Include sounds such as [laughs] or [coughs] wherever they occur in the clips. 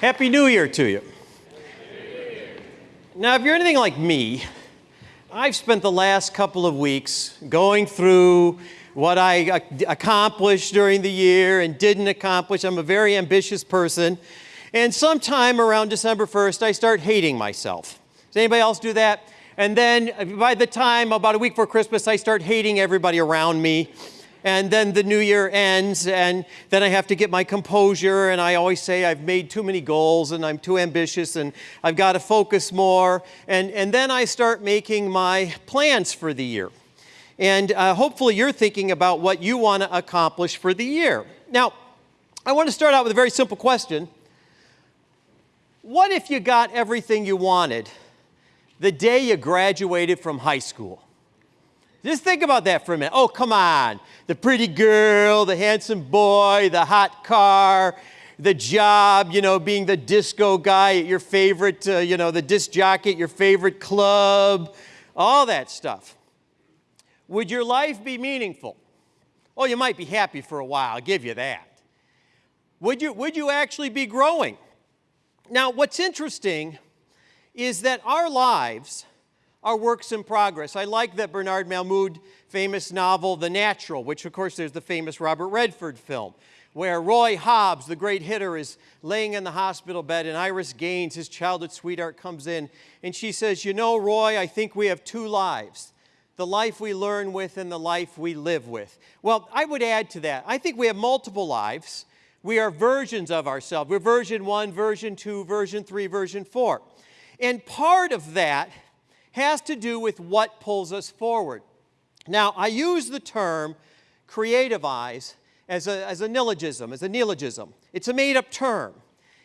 Happy New Year to you. Now, if you're anything like me, I've spent the last couple of weeks going through what I accomplished during the year and didn't accomplish. I'm a very ambitious person. And sometime around December 1st, I start hating myself. Does anybody else do that? And then uh, by the time, about a week before Christmas, I start hating everybody around me and then the new year ends and then I have to get my composure and I always say I've made too many goals and I'm too ambitious and I've got to focus more and, and then I start making my plans for the year. And uh, hopefully you're thinking about what you want to accomplish for the year. Now, I want to start out with a very simple question. What if you got everything you wanted the day you graduated from high school? Just think about that for a minute. Oh, come on. The pretty girl, the handsome boy, the hot car, the job, you know, being the disco guy at your favorite, uh, you know, the disc jockey at your favorite club, all that stuff. Would your life be meaningful? Oh, you might be happy for a while, I'll give you that. Would you, would you actually be growing? Now, what's interesting is that our lives are works in progress. I like that Bernard Malamud famous novel, The Natural, which of course there's the famous Robert Redford film, where Roy Hobbs, the great hitter, is laying in the hospital bed and Iris Gaines, his childhood sweetheart, comes in and she says, you know, Roy, I think we have two lives, the life we learn with and the life we live with. Well, I would add to that, I think we have multiple lives. We are versions of ourselves. We're version one, version two, version three, version four. And part of that has to do with what pulls us forward. Now, I use the term creativize as a, as a neologism, as a neologism. It's a made-up term,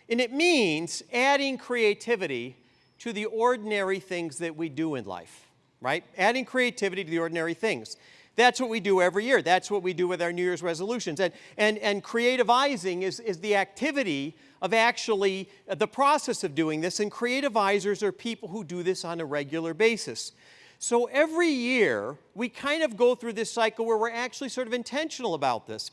and it means adding creativity to the ordinary things that we do in life, right? Adding creativity to the ordinary things. That's what we do every year. That's what we do with our New Year's resolutions. And, and, and creativizing is, is the activity of actually uh, the process of doing this, and creativizers are people who do this on a regular basis. So every year, we kind of go through this cycle where we're actually sort of intentional about this.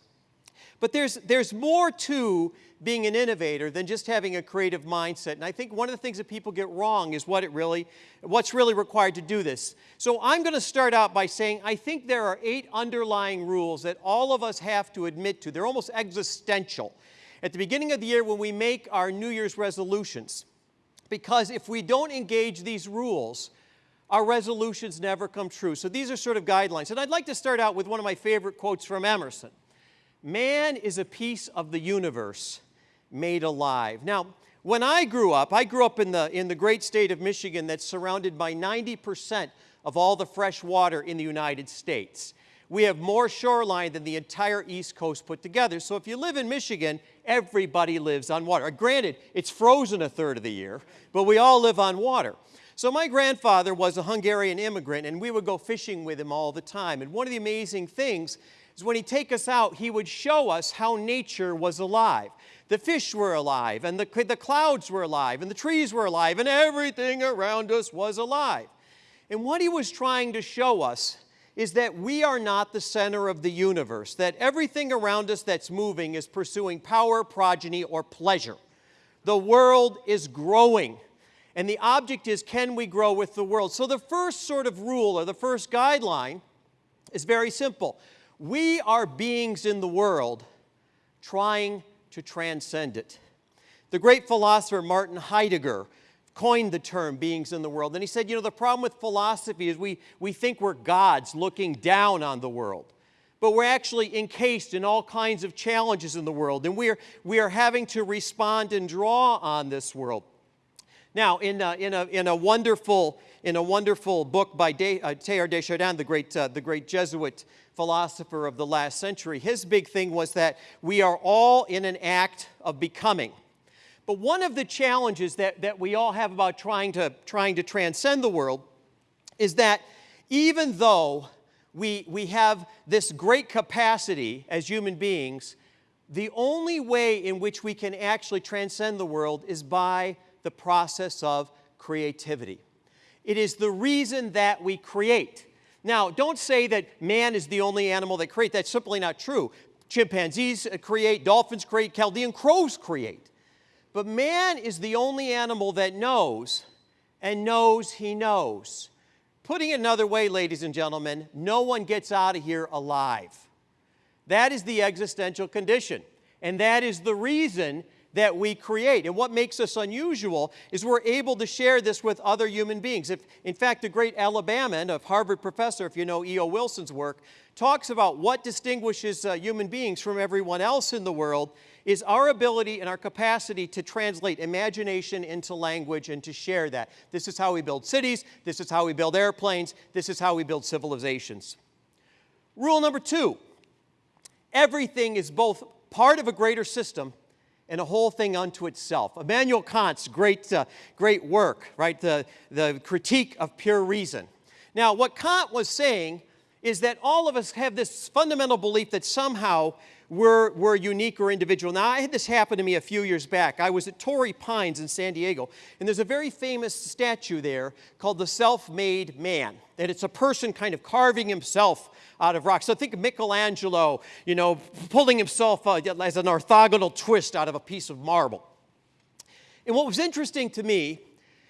But there's, there's more to being an innovator than just having a creative mindset. And I think one of the things that people get wrong is what it really, what's really required to do this. So I'm going to start out by saying I think there are eight underlying rules that all of us have to admit to. They're almost existential. At the beginning of the year when we make our New Year's resolutions, because if we don't engage these rules, our resolutions never come true. So these are sort of guidelines. And I'd like to start out with one of my favorite quotes from Emerson. Man is a piece of the universe made alive. Now, when I grew up, I grew up in the, in the great state of Michigan that's surrounded by 90% of all the fresh water in the United States. We have more shoreline than the entire East Coast put together. So if you live in Michigan, everybody lives on water. Uh, granted, it's frozen a third of the year, but we all live on water. So my grandfather was a Hungarian immigrant, and we would go fishing with him all the time. And one of the amazing things is when he'd take us out, he would show us how nature was alive. The fish were alive, and the, the clouds were alive, and the trees were alive, and everything around us was alive. And what he was trying to show us is that we are not the center of the universe, that everything around us that's moving is pursuing power, progeny, or pleasure. The world is growing. And the object is, can we grow with the world? So the first sort of rule or the first guideline is very simple. We are beings in the world trying to transcend it. The great philosopher Martin Heidegger coined the term beings in the world. And he said, you know, the problem with philosophy is we, we think we're gods looking down on the world. But we're actually encased in all kinds of challenges in the world. And we are, we are having to respond and draw on this world. Now, in a, in a, in a, wonderful, in a wonderful book by De, uh, Teilhard de Chardin, the great, uh, the great Jesuit philosopher of the last century, his big thing was that we are all in an act of becoming. But one of the challenges that, that we all have about trying to, trying to transcend the world is that even though we, we have this great capacity as human beings, the only way in which we can actually transcend the world is by the process of creativity. It is the reason that we create. Now, don't say that man is the only animal that creates. That's simply not true. Chimpanzees uh, create, dolphins create, Caledonian crows create. But man is the only animal that knows and knows he knows. Putting it another way, ladies and gentlemen, no one gets out of here alive. That is the existential condition. And that is the reason that we create. And what makes us unusual is we're able to share this with other human beings. If, in fact, the great Alabaman, a Harvard professor, if you know E.O. Wilson's work, talks about what distinguishes uh, human beings from everyone else in the world is our ability and our capacity to translate imagination into language and to share that. This is how we build cities, this is how we build airplanes, this is how we build civilizations. Rule number two, everything is both part of a greater system and a whole thing unto itself. Immanuel Kant's great, uh, great work, right? The, the critique of pure reason. Now, what Kant was saying is that all of us have this fundamental belief that somehow we're, we're unique or individual. Now, I had this happen to me a few years back. I was at Torrey Pines in San Diego, and there's a very famous statue there called the Self Made Man. And it's a person kind of carving himself out of rock. So think of Michelangelo, you know, pulling himself uh, as an orthogonal twist out of a piece of marble. And what was interesting to me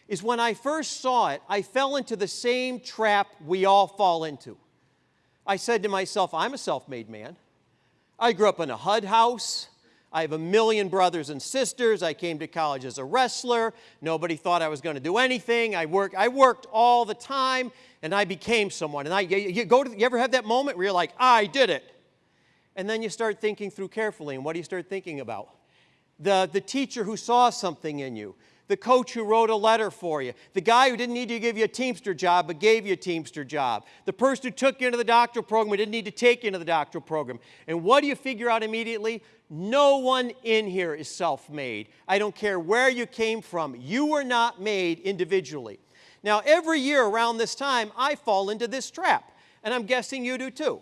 is when I first saw it, I fell into the same trap we all fall into. I said to myself, I'm a self made man. I grew up in a HUD house. I have a million brothers and sisters. I came to college as a wrestler. Nobody thought I was going to do anything. I worked, I worked all the time, and I became someone. And I, you, you, go to, you ever have that moment where you're like, I did it? And then you start thinking through carefully, and what do you start thinking about? The, the teacher who saw something in you, the coach who wrote a letter for you, the guy who didn't need to give you a Teamster job but gave you a Teamster job, the person who took you into the doctoral program but didn't need to take you into the doctoral program. And what do you figure out immediately? No one in here is self made. I don't care where you came from, you were not made individually. Now, every year around this time, I fall into this trap, and I'm guessing you do too.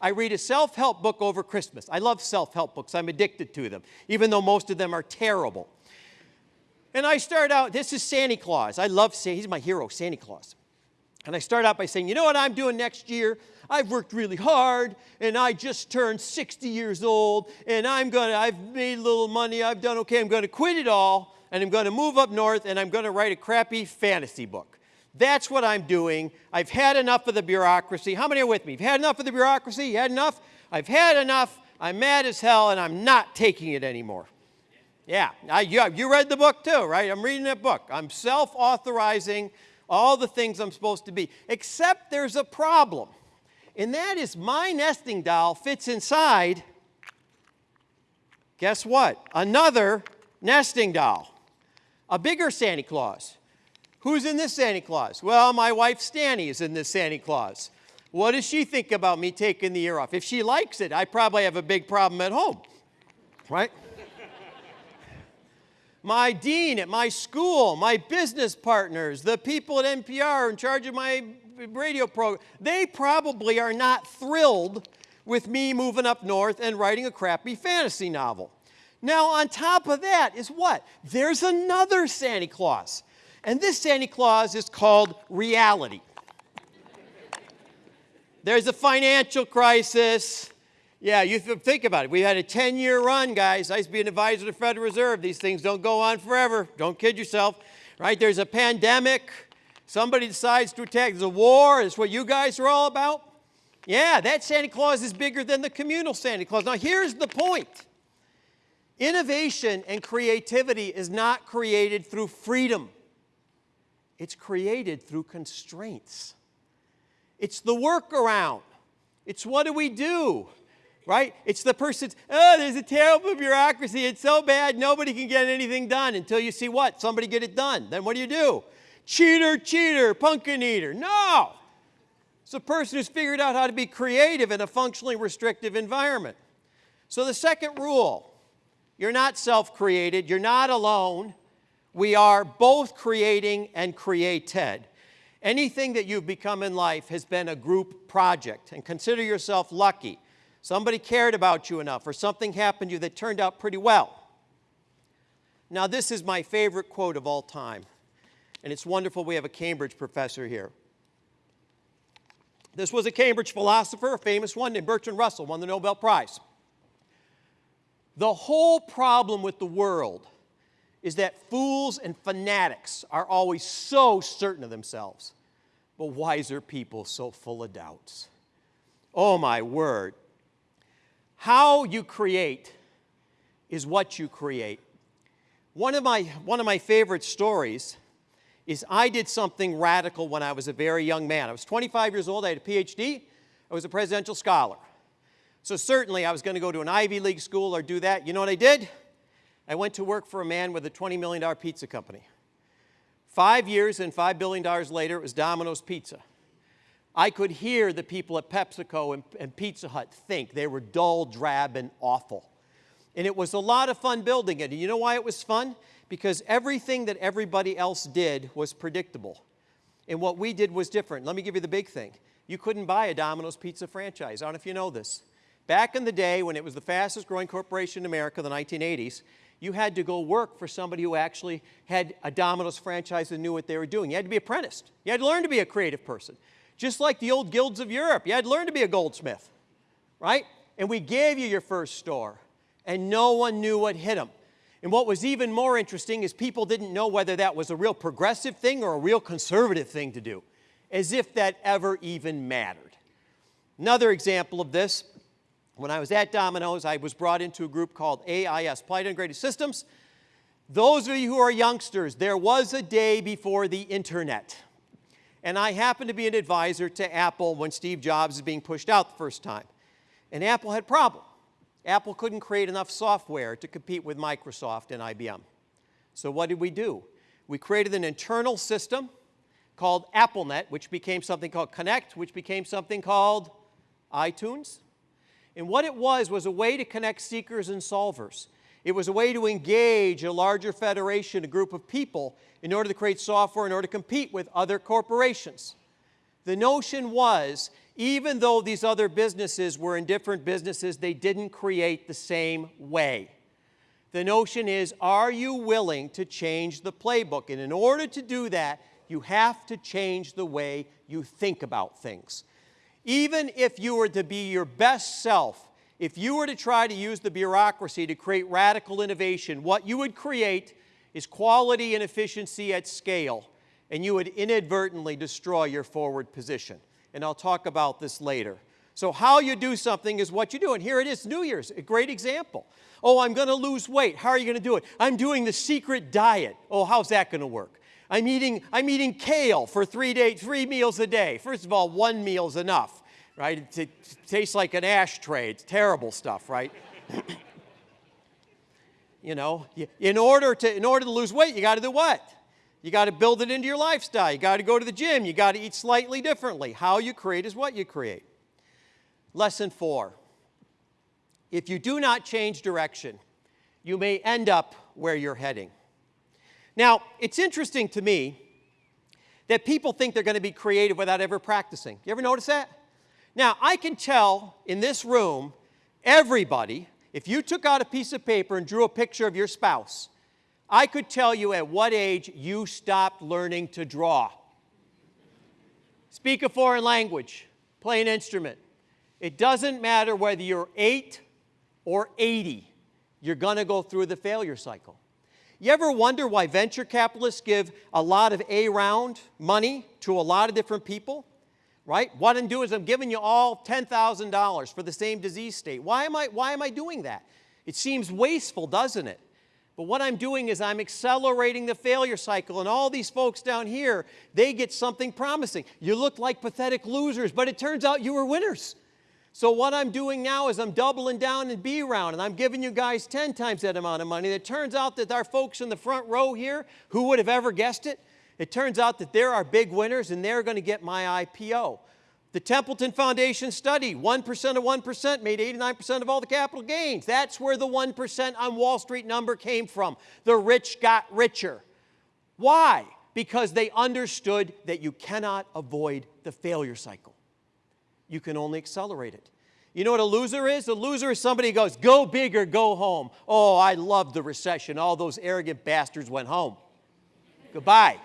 I read a self help book over Christmas. I love self help books, I'm addicted to them, even though most of them are terrible. And I start out, this is Santa Claus. I love, Santa, he's my hero, Santa Claus. And I start out by saying, you know what I'm doing next year? I've worked really hard and I just turned 60 years old and I'm gonna, I've made a little money, I've done okay, I'm gonna quit it all and I'm gonna move up north and I'm gonna write a crappy fantasy book. That's what I'm doing. I've had enough of the bureaucracy. How many are with me? You've had enough of the bureaucracy? You had enough? I've had enough. I'm mad as hell and I'm not taking it anymore. Yeah, I, you, you read the book too, right? I'm reading that book. I'm self authorizing all the things I'm supposed to be, except there's a problem. And that is my nesting doll fits inside, guess what? Another nesting doll, a bigger Santa Claus. Who's in this Santa Claus? Well, my wife Staney is in this Santa Claus. What does she think about me taking the year off? If she likes it, I probably have a big problem at home, right? My dean at my school, my business partners, the people at NPR in charge of my radio program, they probably are not thrilled with me moving up north and writing a crappy fantasy novel. Now, on top of that is what? There's another Santa Claus. And this Santa Claus is called reality. There's a financial crisis. Yeah, you think about it. We had a 10 year run, guys. I used to be an advisor to the Federal Reserve. These things don't go on forever. Don't kid yourself, right? There's a pandemic. Somebody decides to attack. There's a war. Is what you guys are all about. Yeah, that Santa Claus is bigger than the communal Santa Claus. Now, here's the point innovation and creativity is not created through freedom, it's created through constraints. It's the workaround. It's what do we do? Right? It's the person's, oh, there's a terrible bureaucracy. It's so bad, nobody can get anything done until you see what? Somebody get it done. Then what do you do? Cheater, cheater, pumpkin eater. No. It's the person who's figured out how to be creative in a functionally restrictive environment. So the second rule, you're not self-created, you're not alone. We are both creating and created. Anything that you've become in life has been a group project, and consider yourself lucky Somebody cared about you enough, or something happened to you that turned out pretty well. Now, this is my favorite quote of all time, and it's wonderful we have a Cambridge professor here. This was a Cambridge philosopher, a famous one named Bertrand Russell, won the Nobel Prize. The whole problem with the world is that fools and fanatics are always so certain of themselves, but wiser people so full of doubts. Oh, my word. How you create is what you create. One of my, one of my favorite stories is I did something radical when I was a very young man. I was 25 years old, I had a PhD, I was a presidential scholar. So certainly I was going to go to an Ivy League school or do that. You know what I did? I went to work for a man with a $20 million pizza company. Five years and $5 billion later, it was Domino's Pizza. I could hear the people at PepsiCo and, and, Pizza Hut think they were dull, drab, and awful. And it was a lot of fun building it. And you know why it was fun? Because everything that everybody else did was predictable. And what we did was different. Let me give you the big thing. You couldn't buy a Domino's Pizza franchise. I don't know if you know this. Back in the day when it was the fastest growing corporation in America, the 1980s, you had to go work for somebody who actually had a Domino's franchise and knew what they were doing. You had to be apprenticed. You had to learn to be a creative person. Just like the old guilds of Europe, you had to learn to be a goldsmith, right? And we gave you your first store, and no one knew what hit them. And what was even more interesting is people didn't know whether that was a real progressive thing or a real conservative thing to do, as if that ever even mattered. Another example of this when I was at Domino's, I was brought into a group called AIS, Applied Integrated Systems. Those of you who are youngsters, there was a day before the internet. And I happened to be an advisor to Apple when Steve Jobs was being pushed out the first time. And Apple had a problem. Apple couldn't create enough software to compete with Microsoft and IBM. So what did we do? We created an internal system called AppleNet, which became something called Connect, which became something called iTunes, and what it was was a way to connect seekers and solvers. It was a way to engage a larger federation, a group of people, in order to create software in order to compete with other corporations. The notion was, even though these other businesses were in different businesses, they didn't create the same way. The notion is, are you willing to change the playbook? And in order to do that, you have to change the way you think about things. Even if you were to be your best self, if you were to try to use the bureaucracy to create radical innovation, what you would create is quality and efficiency at scale, and you would inadvertently destroy your forward position. And I'll talk about this later. So how you do something is what you do. And here it is, New Year's, a great example. Oh, I'm going to lose weight. How are you going to do it? I'm doing the secret diet. Oh, how's that going to work? I'm eating, I'm eating kale for three, day, three meals a day. First of all, one meal is enough, right? It, it tastes like an ashtray. It's terrible stuff, right? [coughs] you know, in order, to, in order to lose weight, you got to do what? You got to build it into your lifestyle. You got to go to the gym. You got to eat slightly differently. How you create is what you create. Lesson four. If you do not change direction, you may end up where you're heading. Now, it's interesting to me that people think they're going to be creative without ever practicing. You ever notice that? Now, I can tell in this room, everybody, if you took out a piece of paper and drew a picture of your spouse, I could tell you at what age you stopped learning to draw. Speak a foreign language, play an instrument. It doesn't matter whether you're 8 or 80, you're going to go through the failure cycle. You ever wonder why venture capitalists give a lot of A round money to a lot of different people? Right? What I'm doing is I'm giving you all $10,000 for the same disease state. Why am, I, why am I doing that? It seems wasteful, doesn't it? But what I'm doing is I'm accelerating the failure cycle, and all these folks down here, they get something promising. You look like pathetic losers, but it turns out you were winners. So what I'm doing now is I'm doubling down in B round and I'm giving you guys 10 times that amount of money. It turns out that our folks in the front row here, who would have ever guessed it? It turns out that there are big winners and they're going to get my IPO. The Templeton Foundation study, 1% of 1% made 89% of all the capital gains. That's where the 1% on Wall Street number came from. The rich got richer. Why? Because they understood that you cannot avoid the failure cycle you can only accelerate it. You know what a loser is? A loser is somebody who goes, go big or go home. Oh, I loved the recession. All those arrogant bastards went home. Goodbye.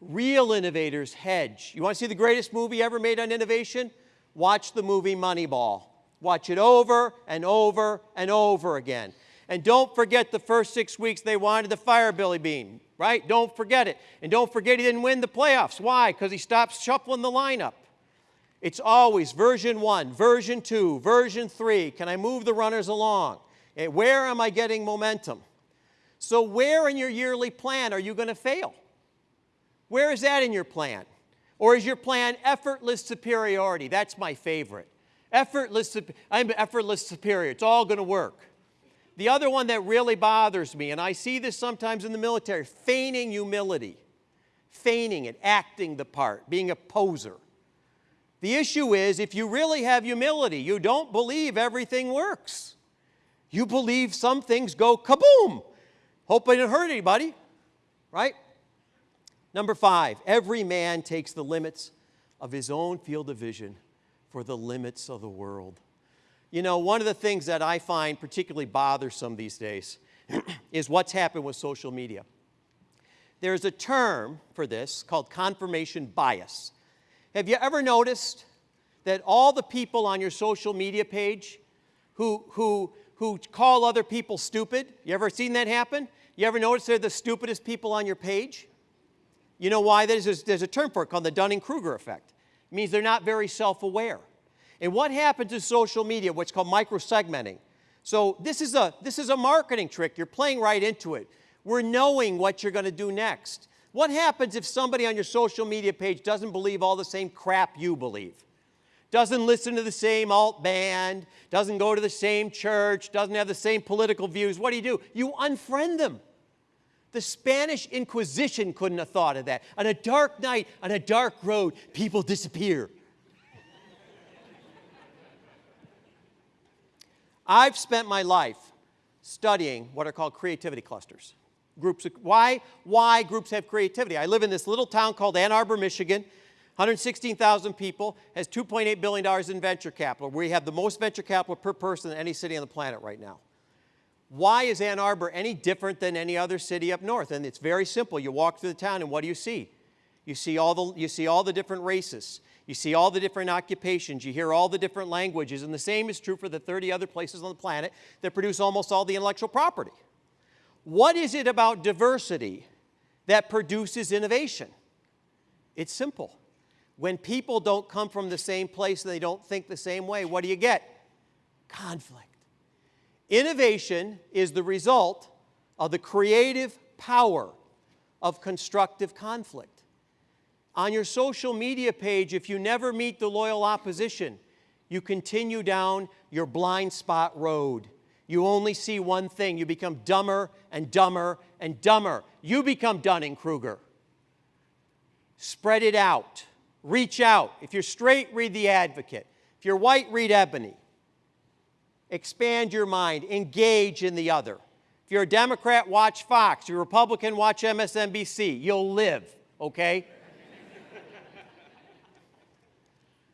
Real innovators hedge. You want to see the greatest movie ever made on innovation? Watch the movie Moneyball. Watch it over and over and over again. And don't forget the first six weeks they wanted to fire Billy Beane, right? Don't forget it. And don't forget he didn't win the playoffs. Why? Because he stopped shuffling the lineup. It's always version one, version two, version three. Can I move the runners along? Eh, Where am I getting momentum? So, where in your yearly plan are you going to fail? Where is that in your plan? Or is your plan effortless superiority? That's my favorite. Effortless, I'm effortless superior. It's all going to work. The other one that really bothers me, and I see this sometimes in the military, feigning humility, feigning it, acting the part, being a poser. The issue is if you really have humility, you don't believe everything works. You believe some things go kaboom. Hope it hurt anybody, right? Number five, every man takes the limits of his own field of vision for the limits of the world. You know, one of the things that I find particularly bothersome these days [clears throat] is what's happened with social media. There's a term for this called confirmation bias. Have you ever noticed that all the people on your social media page who, who, who call other people stupid, you ever seen that happen? You ever notice they're the stupidest people on your page? You know why? There's, a- there's a term for it called the Dunning Kruger effect. It means they're not very self aware. And what happens in social media, what's called microsegmenting? So, this is, a, this is a marketing trick. You're playing right into it. We're knowing what you're going to do next. What happens if somebody on your social media page doesn't believe all the same crap you believe? Doesn't listen to the same alt band, doesn't go to the same church, doesn't have the same political views. What do you do? You unfriend them. The Spanish Inquisition couldn't have thought of that. On a dark night, on a dark road, people disappear. I've spent my life studying what are called creativity clusters. Groups why, why groups have creativity? I live in this little town called Ann Arbor, Michigan. 116,000 people, has $2.8 billion in venture capital. We have the most venture capital per person in any city on the planet right now. Why is Ann Arbor any different than any other city up north? And it's very simple. You walk through the town and what do you see? You see all the, you see all the different races. You see all the different occupations. You hear all the different languages. And the same is true for the 30 other places on the planet that produce almost all the intellectual property. What is it about diversity that produces innovation? It's simple. When people don't come from the same place and they don't think the same way, what do you get? Conflict. Innovation is the result of the creative power of constructive conflict. On your social media page, if you never meet the loyal opposition, you continue down your blind spot road. You only see one thing. You become dumber and dumber and dumber. You become Dunning Kruger. Spread it out. Reach out. If you're straight, read The Advocate. If you're white, read Ebony. Expand your mind. Engage in the other. If you're a Democrat, watch Fox. If you're a Republican, watch MSNBC. You'll live, okay? [laughs]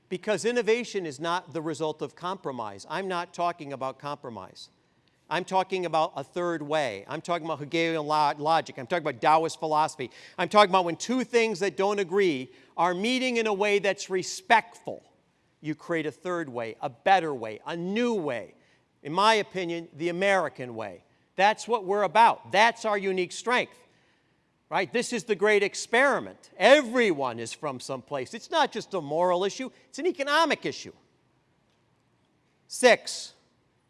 because innovation is not the result of compromise. I'm not talking about compromise. I'm talking about a third way. I'm talking about Hegelian lo- logic. I'm talking about Taoist philosophy. I'm talking about when two things that don't agree are meeting in a way that's respectful. You create a third way, a better way, a new way. In my opinion, the American way. That's what we're about. That's our unique strength. Right? This is the great experiment. Everyone is from someplace. It's not just a moral issue, it's an economic issue. Six,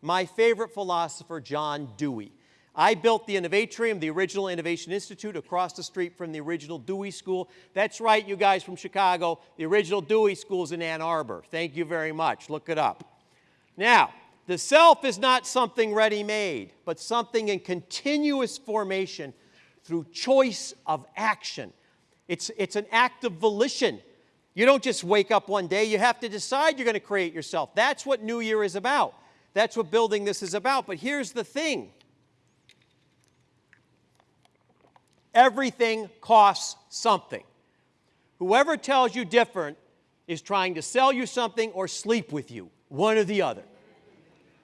my favorite philosopher, John Dewey. I built the Innovatorium, the original Innovation Institute, across the street from the original Dewey School. That's right, you guys from Chicago. The original Dewey School's in Ann Arbor. Thank you very much. Look it up. Now, the self is not something ready made, but something in continuous formation through choice of action. It's, it's an act of volition. You don't just wake up one day, you have to decide you're going to create yourself. That's what New Year is about. That's what building this is about. But here's the thing everything costs something. Whoever tells you different is trying to sell you something or sleep with you, one or the other.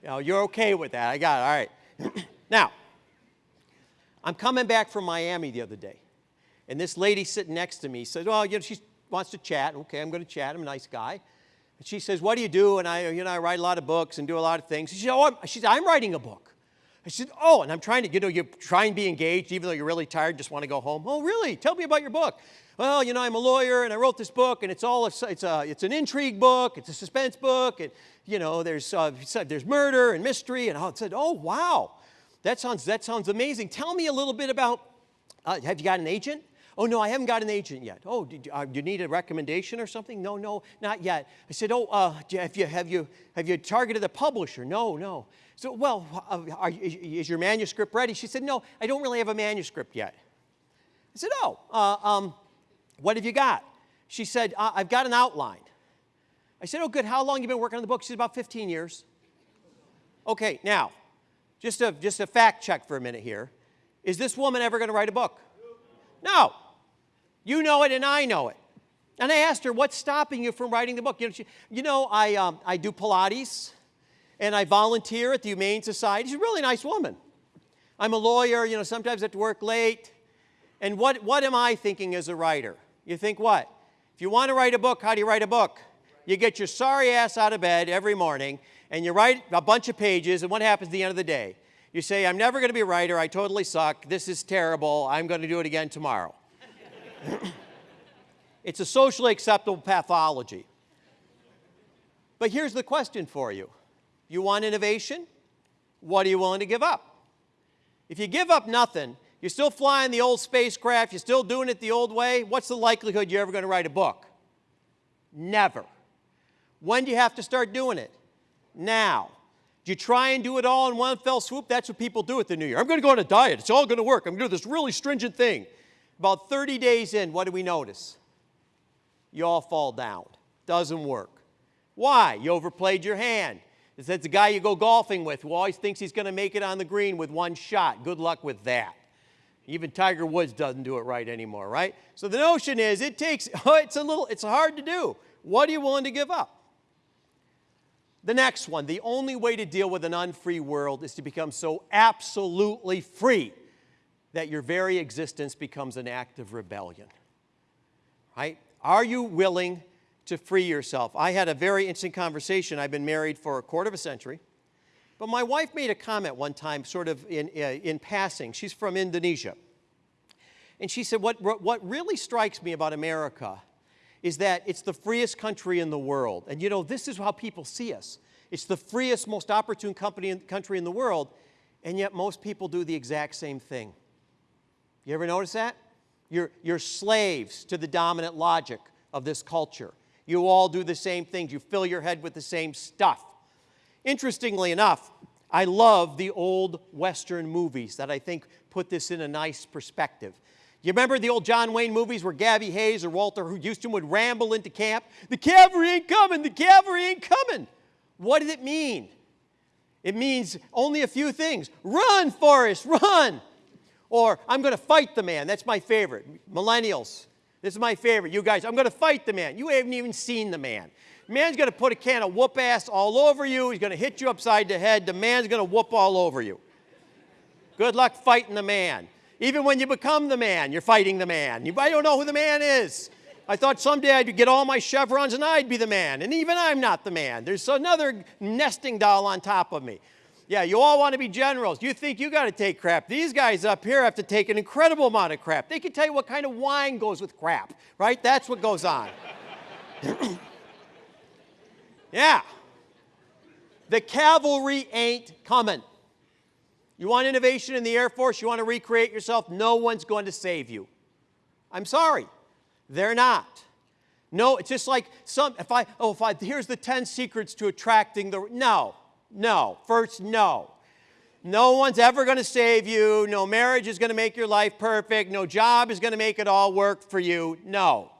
You know, you're okay with that. I got it. All right. [clears throat] now, I'm coming back from Miami the other day, and this lady sitting next to me says, "Well, you know, she wants to chat. Okay, I'm going to chat. I'm a nice guy." And she says, "What do you do?" And I, you know, I write a lot of books and do a lot of things. She said, "Oh, I'm, I'm writing a book." I said, Oh, and I'm trying to, you know, you try and be engaged even though you're really tired, just want to go home. Oh, really? Tell me about your book. Well, you know, I'm a lawyer and I wrote this book and it's all, a, it's, a, it's an intrigue book, it's a suspense book, and, you know, there's, uh, there's murder and mystery. And I said, Oh, wow. That sounds, that sounds amazing. Tell me a little bit about, uh, have you got an agent? Oh, no, I haven't got an agent yet. Oh, uh, do you need a recommendation or something? No, no, not yet. I said, oh, uh, have, you, have, you, have you targeted a publisher? No, no. So, well, uh, are, is your manuscript ready? She said, no, I don't really have a manuscript yet. I said, oh, uh, um, what have you got? She said, uh, I've got an outline. I said, oh, good. How long you been working on the book? She said, about 15 years. Okay, now, just a, just a fact check for a minute here. Is this woman ever going to write a book? No. You know it and I know it. And I asked her, what's stopping you from writing the book? You know, she, you know I, um, I do Pilates and I volunteer at the Humane Society. She's a really nice woman. I'm a lawyer, you know, sometimes I have to work late. And what, what am I thinking as a writer? You think what? If you want to write a book, how do you write a book? You get your sorry ass out of bed every morning and you write a bunch of pages, and what happens at the end of the day? You say, I'm never going to be a writer, I totally suck, this is terrible, I'm going to do it again tomorrow. [laughs] it's a socially acceptable pathology. But here's the question for you. You want innovation? What are you willing to give up? If you give up nothing, you're still flying the old spacecraft, you're still doing it the old way, what's the likelihood you're ever going to write a book? Never. When do you have to start doing it? Now. Do you try and do it all in one fell swoop? That's what people do at the New Year. I'm going to go on a diet. It's all going to work. I'm going to do this really stringent thing. About 30 days in, what do we notice? You all fall down. Doesn't work. Why? You overplayed your hand. It's the guy you go golfing with who always thinks he's going to make it on the green with one shot. Good luck with that. Even Tiger Woods doesn't do it right anymore, right? So the notion is it takes, [laughs] it's a little, it's hard to do. What are you willing to give up? The next one, the only way to deal with an unfree world is to become so absolutely free that your very existence becomes an act of rebellion. Right? Are you willing to free yourself? I had a very interesting conversation. I've been married for a quarter of a century. But my wife made a comment one time, sort of in, uh, in passing. She's from Indonesia. And she said, what, what really strikes me about America is that it's the freest country in the world. And you know, this is how people see us. It's the freest, most opportune company in, country in the world, and yet most people do the exact same thing. You ever notice that? You're, you're slaves to the dominant logic of this culture. You all do the same things. You fill your head with the same stuff. Interestingly enough, I love the old Western movies that I think put this in a nice perspective. You remember the old John Wayne movies where Gabby Hayes or Walter Huston would ramble into camp? The cavalry ain't coming, the cavalry ain't coming. What did it mean? It means only a few things. Run, Forrest, run. Or I'm going to fight the man. That's my favorite. Millennials, this is my favorite. You guys, I'm going to fight the man. You haven't even seen the man. Man's going to put a can of whoop ass all over you. He's going to hit you upside the head. The man's going to whoop all over you. Good luck fighting the man. Even when you become the man, you're fighting the man. You, don't know who the man is. I thought someday I'd get all my chevrons and I'd be the man. And even I'm not the man. There's another nesting doll on top of me. Yeah, you all want to be generals. You think you got to take crap. These guys up here have to take an incredible amount of crap. They can tell you what kind of wine goes with crap, right? That's what goes on. [coughs] yeah. The cavalry ain't coming. You want innovation in the Air Force? You want to recreate yourself? No one's going to save you. I'm sorry. They're not. No, it's just like some, if I, oh, if I, here's the 10 secrets to attracting the, no, no. First, no. No one's ever going to save you. No marriage is going to make your life perfect. No job is going to make it all work for you. No.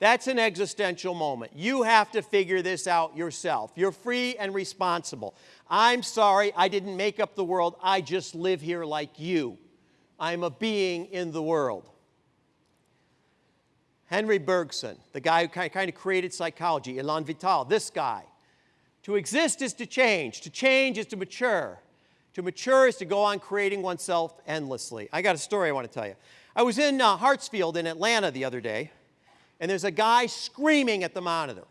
That's an existential moment. You have to figure this out yourself. You're free and responsible. I'm sorry, I didn't make up the world. I just live here like you. I'm a being in the world. Henry Bergson, the guy who kind of created psychology, Elan Vital, this guy. To exist is to change. To change is to mature. To mature is to go on creating oneself endlessly. I got a story I want to tell you. I was in uh, Hartsfield in Atlanta the other day and there's a guy screaming at the monitor,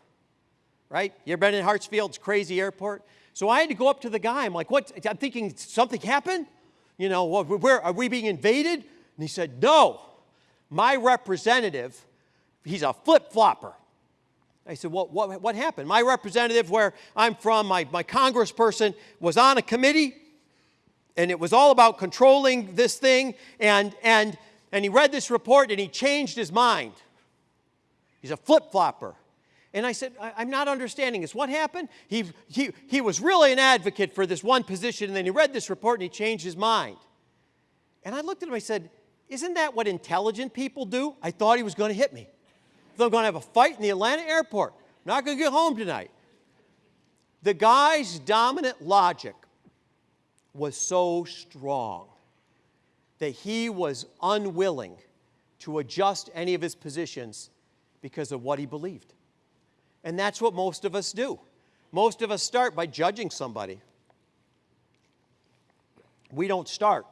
right? You ever been in Hartsfield's crazy airport? So I had to go up to the guy. I'm like, what? I'm thinking something happened? You know, where are we being invaded? And he said, no, my representative, he's a flip flopper. I said, well, what, what happened? My representative, where I'm from, my, my congressperson, was on a committee, and it was all about controlling this thing, and, and, and he read this report and he changed his mind. He's a flip flopper. And I said, I, am not understanding this. What happened? He, he, he was really an advocate for this one position, and then he read this report and he changed his mind. And I looked at him, I said, Isn't that what intelligent people do? I thought he was going to hit me. I'm going to have a fight in the Atlanta airport. I'm not going to get home tonight. The guy's dominant logic was so strong that he was unwilling to adjust any of his positions because of what he believed. And that's what most of us do. Most of us start by judging somebody. We don't start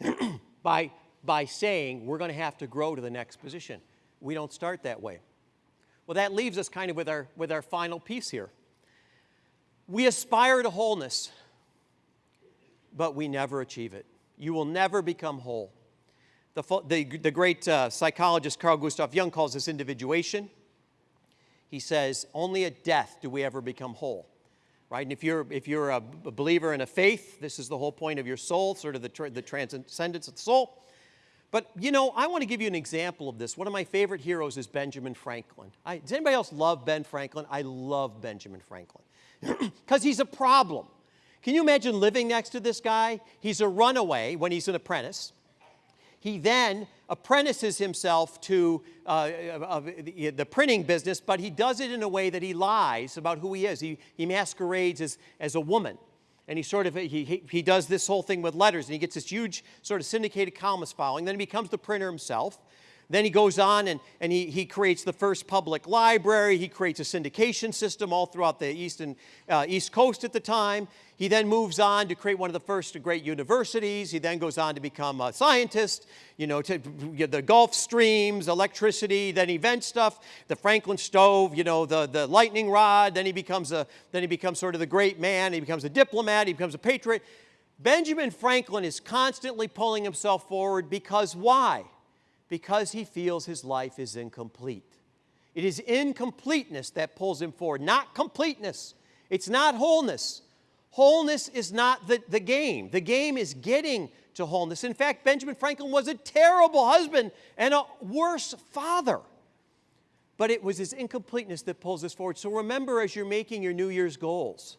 [clears throat] by, by saying we're going to have to grow to the next position. We don't start that way. Well, that leaves us kind of with our, with our final piece here. We aspire to wholeness, but we never achieve it. You will never become whole. The, the, the great uh, psychologist Carl Gustav Jung calls this individuation he says, only at death do we ever become whole. Right? And if you're, if you're a believer in a faith, this is the whole point of your soul, sort of the, the transcendence of the soul. But, you know, I want to give you an example of this. One of my favorite heroes is Benjamin Franklin. I, does anybody else love Ben Franklin? I love Benjamin Franklin [clears throat] because he's a problem. Can you imagine living next to this guy? He's a runaway when he's an apprentice. He then apprentices himself to uh, the, the printing business, but he does it in a way that he lies about who he is. He, he masquerades as, as a woman. And he sort of, he, he, he does this whole thing with letters, and he gets this huge sort of syndicated columnist following. Then he becomes the printer himself. Then he goes on and, and he, he creates the first public library. He creates a syndication system all throughout the East, and, uh, East Coast at the time. He then moves on to create one of the first great universities. He then goes on to become a scientist, you know, to the Gulf streams, electricity, then event stuff, the Franklin stove, you know, the, the lightning rod. Then he becomes a, then he becomes sort of the great man. He becomes a diplomat. He becomes a patriot. Benjamin Franklin is constantly pulling himself forward because why? because he feels his life is incomplete. It is incompleteness that pulls him forward, not completeness. It's not wholeness. Wholeness is not the, the game. The game is getting to wholeness. In fact, Benjamin Franklin was a terrible husband and a worse father. But it was his incompleteness that pulls us forward. So remember as you're making your New Year's goals,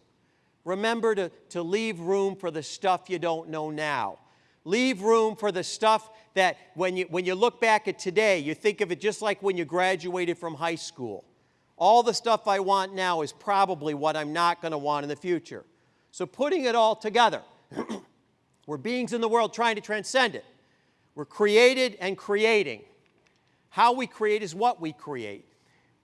remember to, to leave room for the stuff you don't know now. Leave room for the stuff that when you, when you look back at today, you think of it just like when you graduated from high school. All the stuff I want now is probably what I'm not going to want in the future. So putting it all together, [clears throat] we're beings in the world trying to transcend it. We're created and creating. How we create is what we create.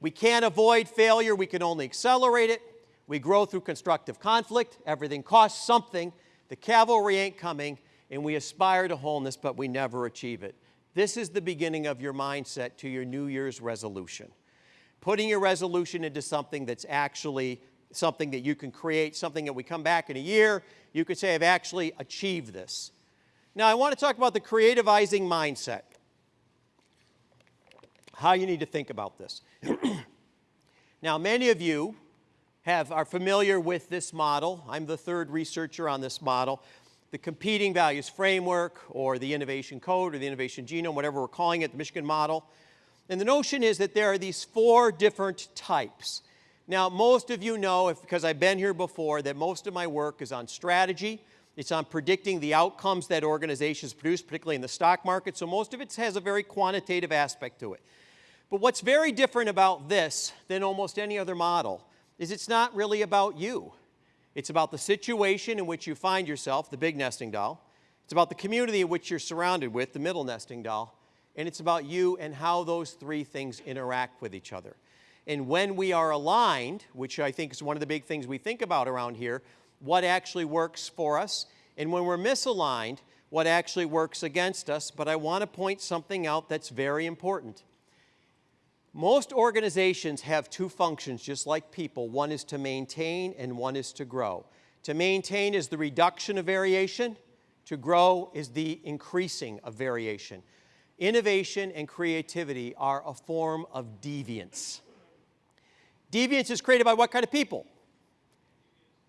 We can't avoid failure, we can only accelerate it. We grow through constructive conflict. Everything costs something. The cavalry ain't coming and we aspire to wholeness, but we never achieve it. This is the beginning of your mindset to your New Year's resolution. Putting your resolution into something that's actually something that you can create, something that we come back in a year, you could say, I've actually achieved this. Now, I want to talk about the creativizing mindset. How you need to think about this. [clears throat] now, many of you have, are familiar with this model. I'm the third researcher on this model the competing values framework or the innovation code or the innovation genome, whatever we're calling it, the Michigan model. And the notion is that there are these four different types. Now, most of you know, if, because I've been here before, that most of my work is on strategy. It's on predicting the outcomes that organizations produce, particularly in the stock market. So most of it has a very quantitative aspect to it. But what's very different about this than almost any other model is it's not really about you. It's about the situation in which you find yourself, the big nesting doll. It's about the community in which you're surrounded with, the middle nesting doll. And it's about you and how those three things interact with each other. And when we are aligned, which I think is one of the big things we think about around here, what actually works for us, and when we're misaligned, what actually works against us. But I want to point something out that's very important. Most organizations have two functions, just like people. One is to maintain and one is to grow. To maintain is the reduction of variation. To grow is the increasing of variation. Innovation and creativity are a form of deviance. Deviance is created by what kind of people?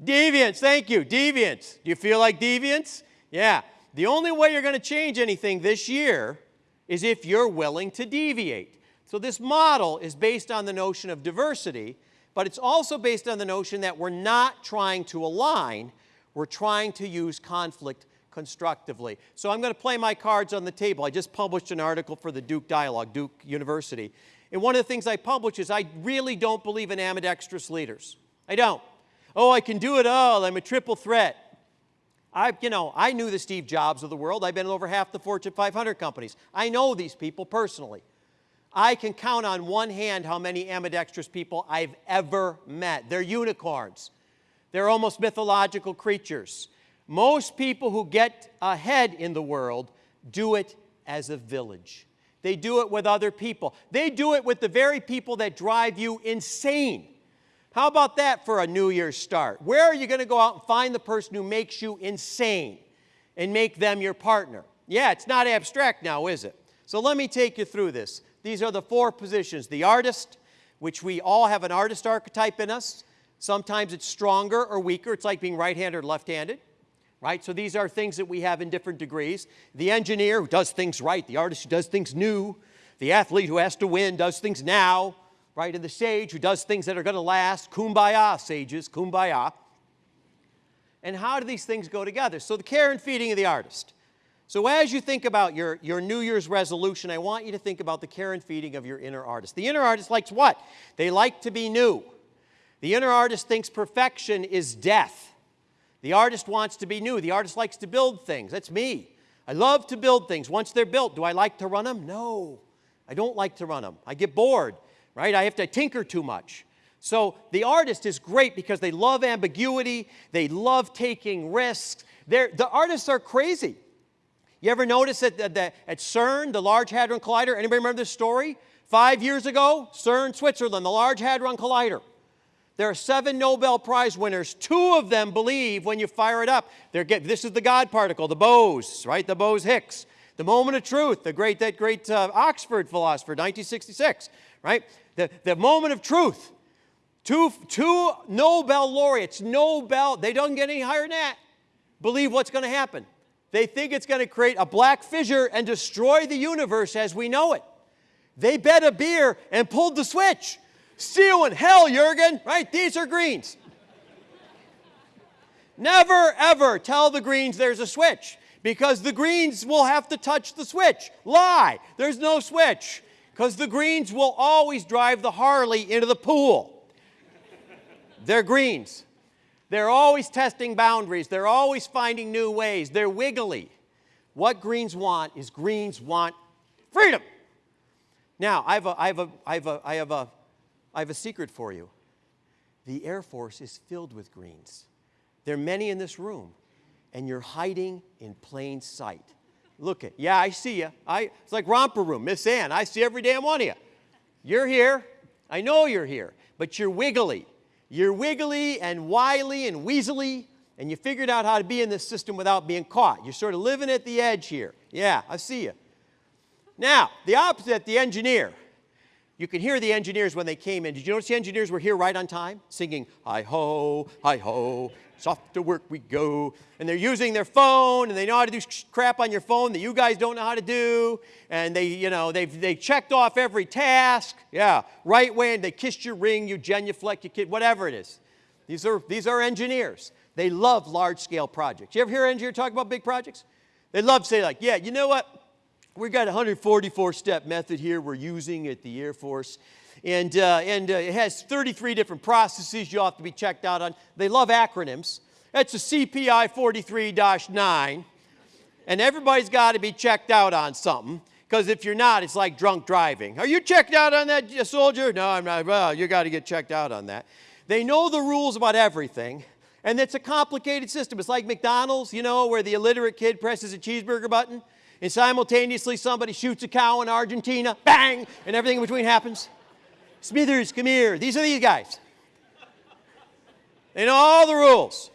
Deviance, thank you, deviance. Do you feel like deviance? Yeah. The only way you're going to change anything this year is if you're willing to deviate. So this model is based on the notion of diversity, but it's also based on the notion that we're not trying to align, we're trying to use conflict constructively. So I'm going to play my cards on the table. I just published an article for the Duke Dialogue, Duke University. And one of the things I publish is I really don't believe in ambidextrous leaders. I don't. Oh, I can do it all. I'm a triple threat. I, you know, I knew the Steve Jobs of the world. I've been in over half the Fortune 500 companies. I know these people personally. I can count on one hand how many ambidextrous people I've ever met. They're unicorns. They're almost mythological creatures. Most people who get ahead in the world do it as a village. They do it with other people. They do it with the very people that drive you insane. How about that for a New Year's start? Where are you going to go out and find the person who makes you insane and make them your partner? Yeah, it's not abstract now, is it? So let me take you through this. These are the four positions. The artist, which we all have an artist archetype in us. Sometimes it's stronger or weaker. It's like being right-handed or left-handed right? So these are things that we have in different degrees. The engineer who does things right, the artist who does things new, the athlete who has to win does things now, right? And the sage who does things that are going to last. Kumbaya, sages, kumbaya. And how do these things go together? So the care and feeding of the artist. So as you think about your, your New Year's resolution, I want you to think about the care and feeding of your inner artist. The inner artist likes what? They like to be new. The inner artist thinks perfection is death. The artist wants to be new. The artist likes to build things. That's me. I love to build things. Once they're built, do I like to run them? No. I don't like to run them. I get bored, right? I have to tinker too much. So the artist is great because they love ambiguity. They love taking risks. They're, the artists are crazy. You ever notice that, that at CERN, the Large Hadron Collider, anybody remember this story? Five years ago, CERN, Switzerland, the Large Hadron Collider. There are seven Nobel Prize winners. Two of them believe when you fire it up, they're get, this is the God particle, the Bose, right? The Bose-Higgs. The moment of truth, the great, that great uh, Oxford philosopher, 1966, right? The, the moment of truth. Two, two Nobel laureates, Nobel, they don't get any higher than that, believe what's going to happen. They think it's going to create a black fissure and destroy the universe as we know it. They bet a beer and pulled the switch. See you in hell, Jurgen, right? These are greens. Never, ever tell the greens there's a switch because the greens will have to touch the switch. Lie, there's no switch because the greens will always drive the Harley into the pool. They're greens. They're always testing boundaries. They're always finding new ways. They're wiggly. What greens want is greens want freedom. Now, I have a, I have a, I have a, I have a I have a secret for you. The Air Force is filled with greens. There are many in this room, and you're hiding in plain sight. Look at, yeah, I see you. It's like romper room, Miss Ann. I see every damn one of you. You're here. I know you're here, but you're wiggly. You're wiggly and wily and weaselly, and you figured out how to be in this system without being caught. You're sort of living at the edge here. Yeah, I see you. Now, the opposite, the engineer. You could hear the engineers when they came in. Did you notice the engineers were here right on time, singing, hi ho, hi ho, soft to work we go. And they're using their phone, and they know how to do crap on your phone that you guys don't know how to do. And they, you know, they've they checked off every task. Yeah, right when they kissed your ring, you genuflect, you kid, whatever it is. These are, these are engineers. They love large-scale projects. You ever hear an engineer talk about big projects? They love to say like, yeah, you know what? We've got a 144-step method here we're using at the Air Force. And, uh, and uh, it has 33 different processes you have to be checked out on. They love acronyms. That's a CPI 43-9. And everybody's got to be checked out on something. Because if you're not, it's like drunk driving. Are you checked out on that, soldier? No, I'm not. Well, you got to get checked out on that. They know the rules about everything. And it's a complicated system. It's like McDonald's, you know, where the illiterate kid presses a cheeseburger button and simultaneously somebody shoots a cow in Argentina, bang, and everything in between happens. Smithers, come here. These are these guys. They know all the rules.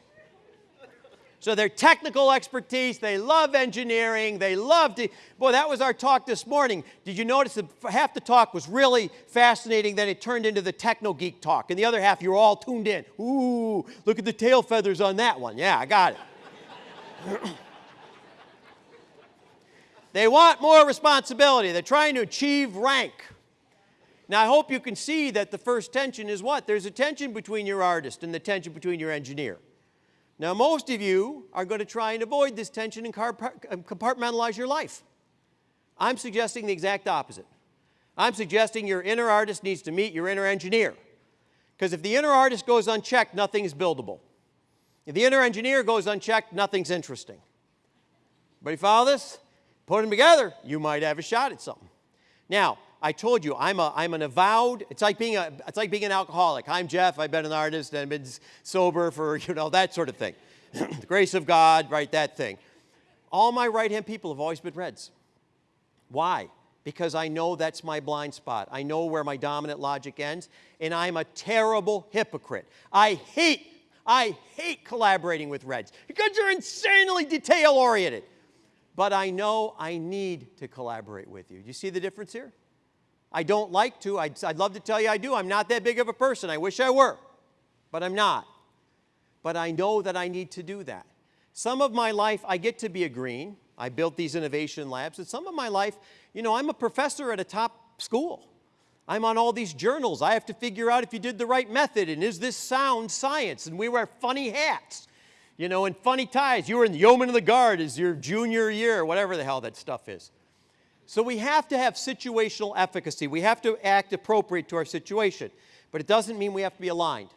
So their technical expertise, they love engineering, they love, to, boy, that was our talk this morning. Did you notice that half the talk was really fascinating, then it turned into the techno geek talk, and the other half you were all tuned in. Ooh, look at the tail feathers on that one. Yeah, I got it. They want more responsibility. They're trying to achieve rank. Now, I hope you can see that the first tension is what? There's a tension between your artist and the tension between your engineer. Now, most of you are going to try and avoid this tension and compartmentalize your life. I'm suggesting the exact opposite. I'm suggesting your inner artist needs to meet your inner engineer. Because if the inner artist goes unchecked, nothing is buildable. If the inner engineer goes unchecked, nothing's interesting. Everybody follow this? Put them together, you might have a shot at something. Now, I told you, I'm, a, I'm an avowed, it's like, being a, it's like being an alcoholic. I'm Jeff, I've been an artist, and I've been sober for, [laughs] you know, that sort of thing. [clears throat] the grace of God, right, that thing. All my right-hand people have always been Reds. Why? Because I know that's my blind spot. I know where my dominant logic ends, and I'm a terrible hypocrite. I hate, I hate collaborating with Reds because you're insanely detail-oriented. But I know I need to collaborate with you. Do you see the difference here? I don't like to. I'd, I'd love to tell you I do. I'm not that big of a person. I wish I were, but I'm not. But I know that I need to do that. Some of my life, I get to be a green. I built these innovation labs. And some of my life, you know, I'm a professor at a top school. I'm on all these journals. I have to figure out if you did the right method and is this sound science? And we wear funny hats, you know, in funny ties. You were in the Yeoman of the Guard as your junior year, whatever the hell that stuff is. So we have to have situational efficacy. We have to act appropriate to our situation. But it doesn't mean we have to be aligned.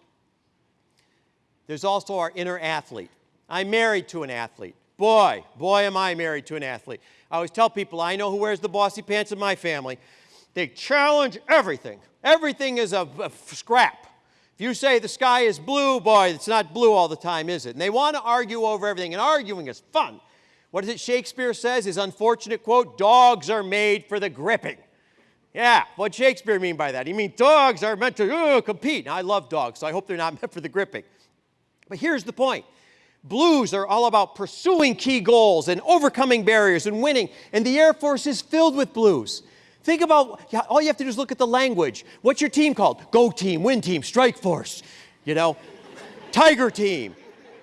There's also our inner athlete. I'm married to an athlete. Boy, boy am I married to an athlete. I always tell people, I know who wears the bossy pants in my family. They challenge everything. Everything is a, a scrap. If you say the sky is blue, boy, it's not blue all the time, is it? And they want to argue over everything, and arguing is fun. What is it Shakespeare says? His unfortunate quote, dogs are made for the gripping. Yeah, what Shakespeare mean by that? He mean dogs are meant to uh, compete. Now, I love dogs, so I hope they're not [laughs] meant for the gripping. But here's the point. Blues are all about pursuing key goals and overcoming barriers and winning, and the Air Force is filled with blues. Think about, all you have to do is look at the language. What's your team called? Go team, win team, strike force, you know, tiger team.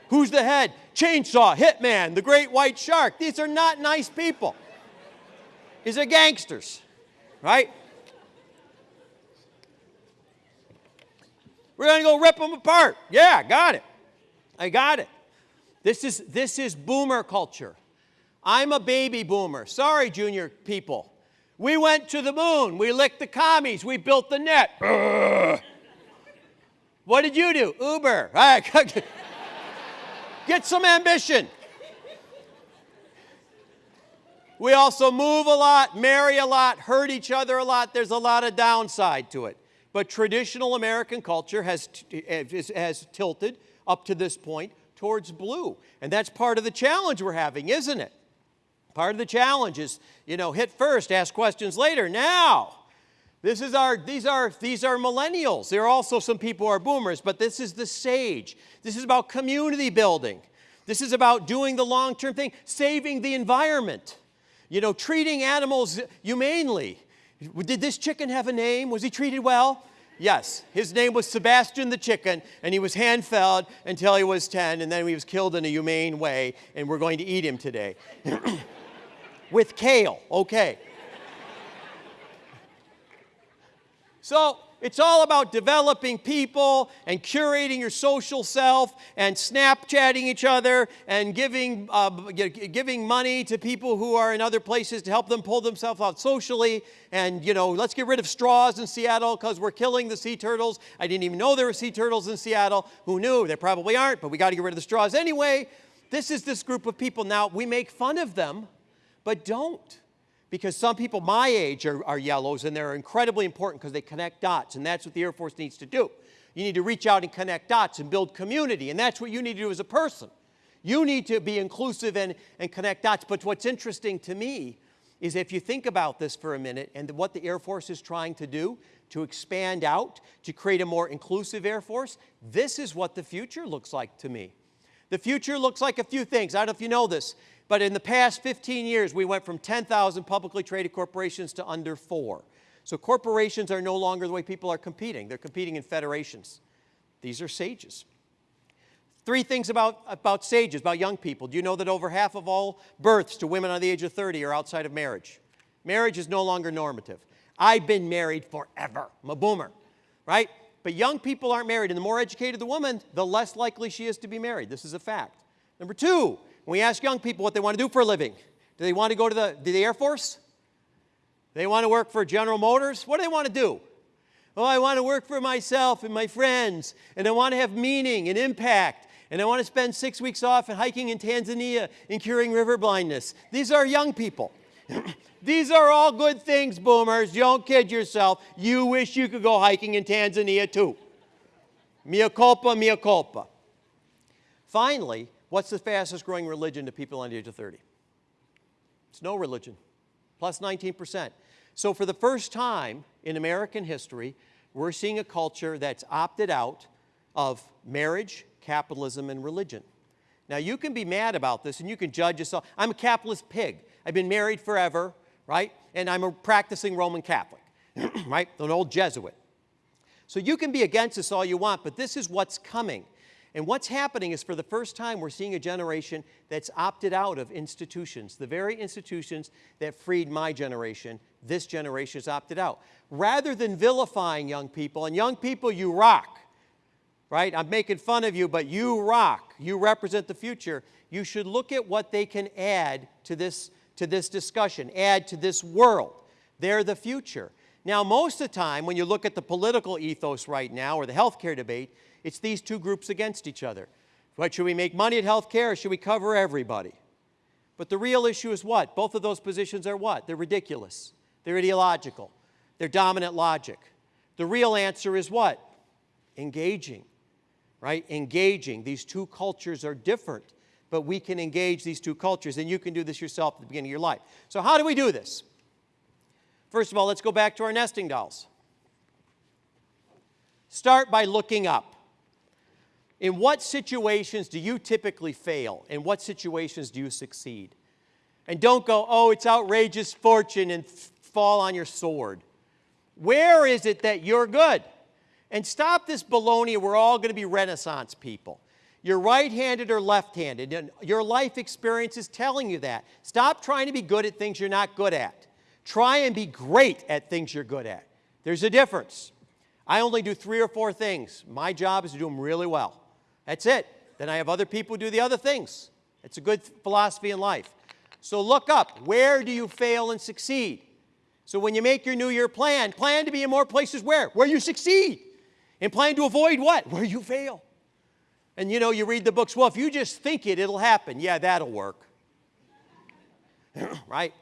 Who's the head? Chainsaw, Hitman, the Great White Shark. These are not nice people. These are gangsters, right? We're to go rip them apart. Yeah, got it. I got it. This is, this is boomer culture. I'm a baby boomer. Sorry, junior people. We went to the moon. We licked the commies. We built the net. What did you do? Uber. [laughs] Get some ambition. We also move a lot, marry a lot, hurt each other a lot. There's a lot of downside to it. But traditional American culture has, eh, has tilted up to this point towards blue. And that's part of the challenge we're having, isn't it? Part of the challenge is, you know, hit first, ask questions later. Now, this is our, these, are, these are millennials. There are also some people who are boomers, but this is the sage. This is about community building. This is about doing the long-term thing, saving the environment. You know, treating animals humanely. Did this chicken have a name? Was he treated well? Yes, his name was Sebastian the chicken, and he was hand-fed until he was 10, and then he was killed in a humane way, and we're going to eat him today. [clears throat] With kale, okay. So it's all about developing people and curating your social self and Snapchatting each other and giving, uh, giving money to people who are in other places to help them pull themselves out socially. And, you know, let's get rid of straws in Seattle because we're killing the sea turtles. I didn't even know there were sea turtles in Seattle. Who knew? There probably aren't, but we got to get rid of the straws anyway. This is this group of people. Now, we make fun of them, but don't because some people my age are, are yellows and they're incredibly important because they connect dots and that's what the Air Force needs to do. You need to reach out and connect dots and build community and that's what you need to do as a person. You need to be inclusive and, and connect dots. But what's interesting to me is if you think about this for a minute and what the Air Force is trying to do to expand out, to create a more inclusive Air Force, this is what the future looks like to me. The future looks like a few things. I don't know if you know this, but in the past 15 years, we went from 10,000 publicly traded corporations to under four. So corporations are no longer the way people are competing. They're competing in federations. These are sages. Three things about, about sages, about young people. Do you know that over half of all births to women under the age of 30 are outside of marriage? Marriage is no longer normative. I've been married forever. I'm a boomer, right? But young people aren't married, and the more educated the woman, the less likely she is to be married. This is a fact. Number two, when we ask young people what they want to do for a living, do they want to go to the, to the Air Force? They want to work for General Motors? What do they want to do? Oh, I want to work for myself and my friends, and I want to have meaning and impact, and I want to spend six weeks off and hiking in Tanzania and curing river blindness. These are young people. [clears throat] These are all good things, boomers. Don't kid yourself. You wish you could go hiking in Tanzania too. Mea culpa, mea culpa. Finally, what's the fastest growing religion to people under the age of 30? It's no religion, plus 19%. So for the first time in American history, we're seeing a culture that's opted out of marriage, capitalism, and religion. Now, you can be mad about this and you can judge yourself. I'm a capitalist pig. I've been married forever, right? And I'm a practicing Roman Catholic, [clears throat] right? An old Jesuit. So you can be against this all you want, but this is what's coming. And what's happening is for the first time, we're seeing a generation that's opted out of institutions. The very institutions that freed my generation, this generation has opted out. Rather than vilifying young people, and young people, you rock right? I'm making fun of you, but you rock. You represent the future. You should look at what they can add to this, to this discussion, add to this world. They're the future. Now, most of the time, when you look at the political ethos right now or the healthcare debate, it's these two groups against each other. What, should we make money at healthcare or should we cover everybody? But the real issue is what? Both of those positions are what? They're ridiculous. They're ideological. They're dominant logic. The real answer is what? Engaging right? Engaging. These two cultures are different, but we can engage these two cultures, and you can do this yourself at the beginning of your life. So how do we do this? First of all, let's go back to our nesting dolls. Start by looking up. In what situations do you typically fail? In what situations do you succeed? And don't go, oh, it's outrageous fortune and fall on your sword. Where is it that you're good? And stop this baloney, we're all going to be Renaissance people. You're right-handed or left-handed, and your life experience is telling you that. Stop trying to be good at things you're not good at. Try and be great at things you're good at. There's a difference. I only do three or four things. My job is to do them really well. That's it. Then I have other people do the other things. It's a good philosophy in life. So look up. Where do you fail and succeed? So when you make your New Year plan, plan to be in more places where? Where you succeed. And plan to avoid what? Where you fail. And you know, you read the books, well, if you just think it, it'll happen. Yeah, that'll work. [clears throat] right?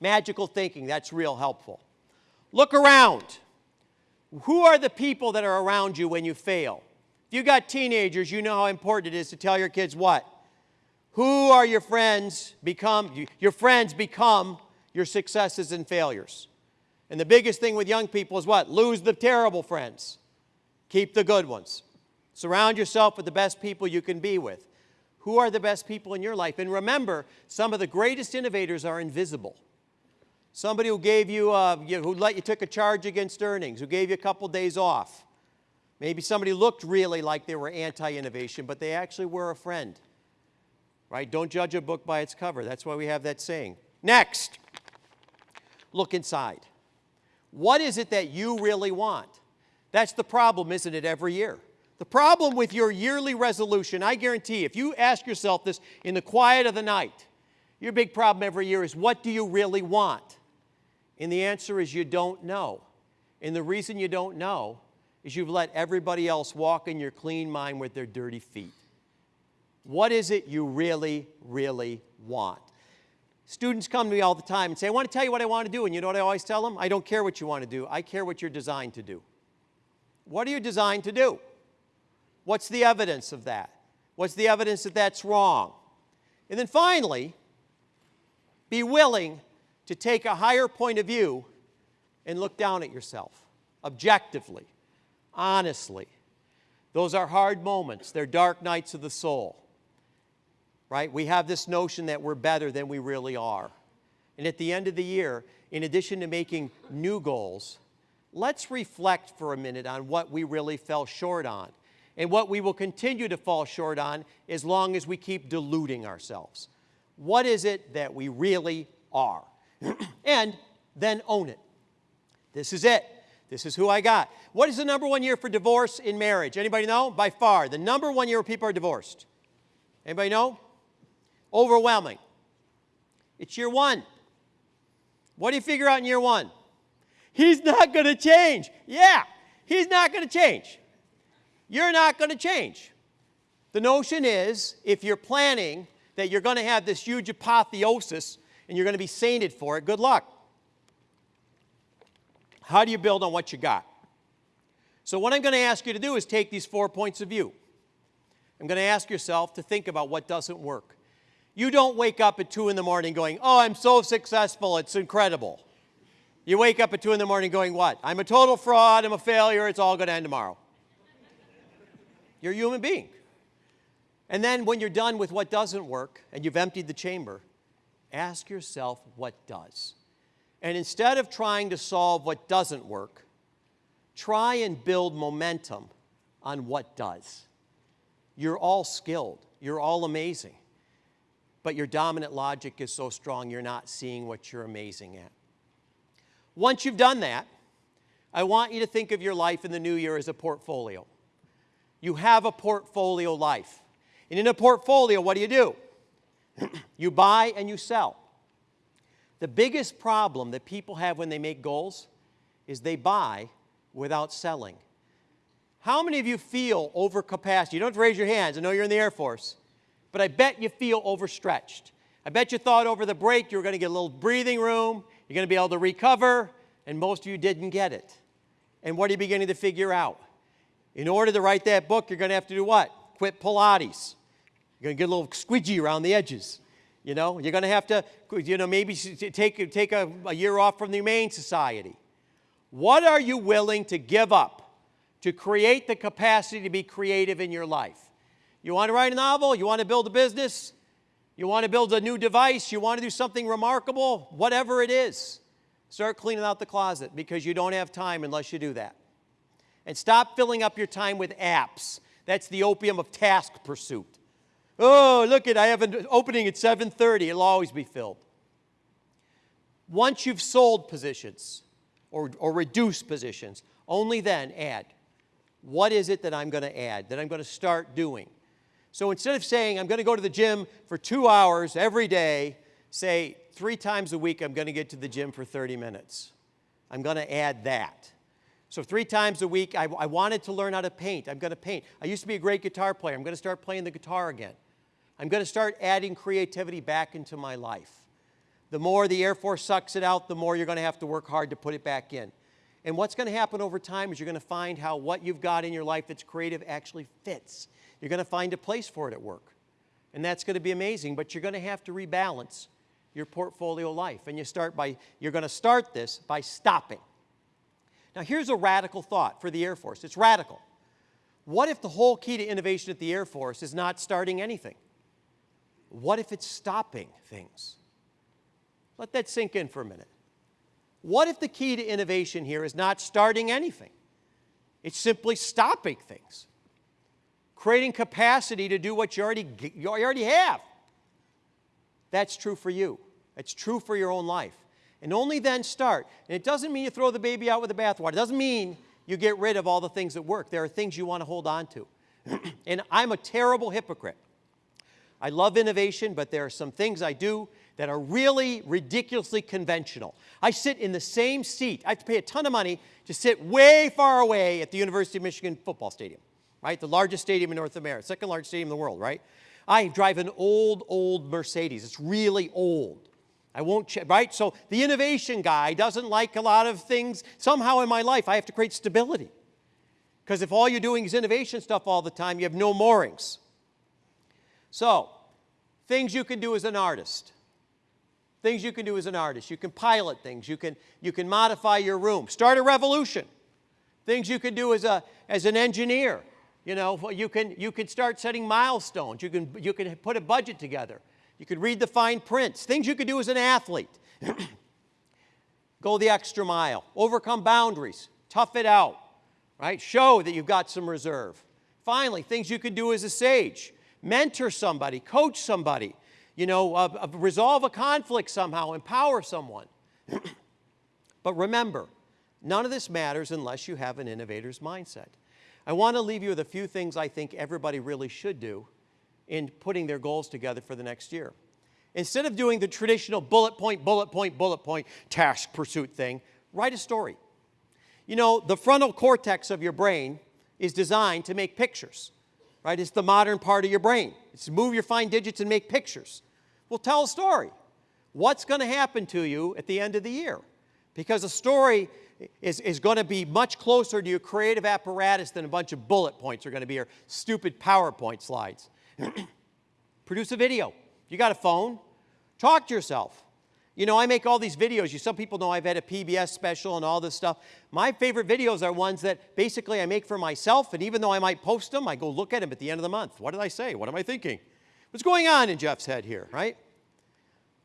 Magical thinking, that's real helpful. Look around. Who are the people that are around you when you fail? You got teenagers, you know how important it is to tell your kids what? Who are your friends become, your friends become your successes and failures. And the biggest thing with young people is what? Lose the terrible friends. Keep the good ones. Surround yourself with the best people you can be with. Who are the best people in your life? And remember, some of the greatest innovators are invisible. Somebody who gave you, uh, you who let you took a charge against earnings, who gave you a couple days off. Maybe somebody looked really like they were anti-innovation, but they actually were a friend. Right? Don't judge a book by its cover. That's why we have that saying. Next, look inside. What is it that you really want? That's the problem, isn't it, every year? The problem with your yearly resolution, I guarantee, if you ask yourself this in the quiet of the night, your big problem every year is what do you really want? And the answer is you don't know. And the reason you don't know is you've let everybody else walk in your clean mind with their dirty feet. What is it you really, really want? Students come to me all the time and say, I want to tell you what I want to do. And you know what I always tell them? I don't care what you want to do. I care what you're designed to do. What are you designed to do? What's the evidence of that? What's the evidence that that's wrong? And then finally, be willing to take a higher point of view and look down at yourself objectively, honestly. Those are hard moments. They're dark nights of the soul. right? We have this notion that we're better than we really are. And at the end of the year, in addition to making new goals, let's reflect for a minute on what we really fell short on and what we will continue to fall short on as long as we keep deluding ourselves. What is it that we really are? [clears throat] and then own it. This is it. This is who I got. What is the number one year for divorce in marriage? Anybody know? By far, the number one year where people are divorced. Anybody know? Overwhelming. It's year one. What do you figure out in year one? He's not going to change. Yeah, he's not going to change. You're not going to change. The notion is if you're planning that you're going to have this huge apotheosis and you're going to be sainted for it, good luck. How do you build on what you got? So, what I'm going to ask you to do is take these four points of view. I'm going to ask yourself to think about what doesn't work. You don't wake up at 2 in the morning going, Oh, I'm so successful, it's incredible. You wake up at 2 in the morning going, What? I'm a total fraud, I'm a failure, it's all going to end tomorrow. You're a human being. And then when you're done with what doesn't work and you've emptied the chamber, ask yourself what does. And instead of trying to solve what doesn't work, try and build momentum on what does. You're all skilled, you're all amazing, but your dominant logic is so strong you're not seeing what you're amazing at. Once you've done that, I want you to think of your life in the new year as a portfolio. You have a portfolio life. And in a portfolio, what do you do? [clears throat] you buy and you sell. The biggest problem that people have when they make goals is they buy without selling. How many of you feel overcapacity? You don't have to raise your hands. I know you're in the Air Force. But I bet you feel overstretched. I bet you thought over the break you were going to get a little breathing room, you're going to be able to recover, and most of you didn't get it. And what are you beginning to figure out? In order to write that book, you're going to have to do what? Quit Pilates. You're going to get a little squidgy around the edges. You know, you're going to have to, you know, maybe take, take a, a year off from the Humane Society. What are you willing to give up to create the capacity to be creative in your life? You want to write a novel? You want to build a business? You want to build a new device? You want to do something remarkable? Whatever it is, start cleaning out the closet because you don't have time unless you do that. And stop filling up your time with apps. That's the opium of task pursuit. Oh, look at I have an opening at 7:30. It'll always be filled. Once you've sold positions or, or reduced positions, only then add. What is it that I'm going to add, that I'm going to start doing? So instead of saying I'm going to go to the gym for two hours every day, say three times a week I'm going to get to the gym for 30 minutes. I'm going to add that. So three times a week, I, I wanted to learn how to paint. I'm going to paint. I used to be a great guitar player. I'm going to start playing the guitar again. I'm going to start adding creativity back into my life. The more the Air Force sucks it out, the more you're going to have to work hard to put it back in. And what's going to happen over time is you're going to find how what you've got in your life that's creative actually fits. You're going to find a place for it at work. And that's going to be amazing, but you're going to have to rebalance your portfolio life. And you start by, you're going to start this by stopping. Now, here's a radical thought for the Air Force. It's radical. What if the whole key to innovation at the Air Force is not starting anything? What if it's stopping things? Let that sink in for a minute. What if the key to innovation here is not starting anything? It's simply stopping things, creating capacity to do what you already, you already have. That's true for you. It's true for your own life. And only then start. And it doesn't mean you throw the baby out with the bathwater. It doesn't mean you get rid of all the things that work. There are things you want to hold on to. [clears throat] and I'm a terrible hypocrite. I love innovation, but there are some things I do that are really ridiculously conventional. I sit in the same seat. I have to pay a ton of money to sit way far away at the University of Michigan football stadium, right? The largest stadium in North America, second largest stadium in the world, right? I drive an old, old Mercedes. It's really old. I won't, right? So the innovation guy doesn't like a lot of things. Somehow in my life, I have to create stability. Because if all you're doing is innovation stuff all the time, you have no moorings. So, things you can do as an artist. Things you can do as an artist. You can pilot things. You can, you can modify your room. Start a revolution. Things you can do as, a, as an engineer. You know, you can, you can start setting milestones. You can, you can put a budget together. You could read the fine prints, things you could do as an athlete. [clears throat] Go the extra mile, overcome boundaries, tough it out, right? Show that you've got some reserve. Finally, things you can do as a sage mentor somebody, coach somebody, you know, uh, uh, resolve a conflict somehow, empower someone. [clears throat] but remember, none of this matters unless you have an innovator's mindset. I want to leave you with a few things I think everybody really should do in putting their goals together for the next year. Instead of doing the traditional bullet point, bullet point, bullet point task pursuit thing, write a story. You know, the frontal cortex of your brain is designed to make pictures, right? It's the modern part of your brain. It's move your fine digits and make pictures. Well, tell a story. What's going to happen to you at the end of the year? Because a story is, is going to be much closer to your creative apparatus than a bunch of bullet points are going to be or stupid PowerPoint slides. [clears throat] Produce a video. You got a phone? Talk to yourself. You know, I make all these videos. You, some people know I've had a PBS special and all this stuff. My favorite videos are ones that basically I make for myself, and even though I might post them, I go look at them at the end of the month. What did I say? What am I thinking? What's going on in Jeff's head here, right?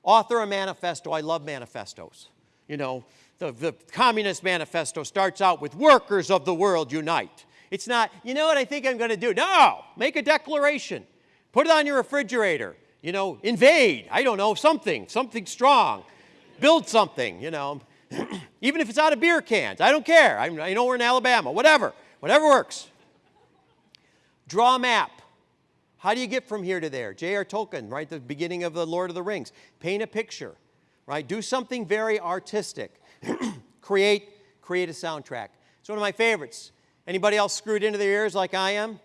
Author a manifesto. I love manifestos. You know, the, the Communist Manifesto starts out with workers of the world unite. It's not, you know what I think I'm going to do? No, make a declaration. Put it on your refrigerator. You know, invade. I don't know, something, something strong. Build something, you know. [clears throat] Even if it's out of beer cans, I don't care. I, I know we're in Alabama, whatever, whatever works. Draw a map. How do you get from here to there? J.R. Tolkien, right, the beginning of the Lord of the Rings. Paint a picture, right? Do something very artistic. [clears throat] create, create a soundtrack. It's one of my favorites. Anybody else screwed into their ears like I am?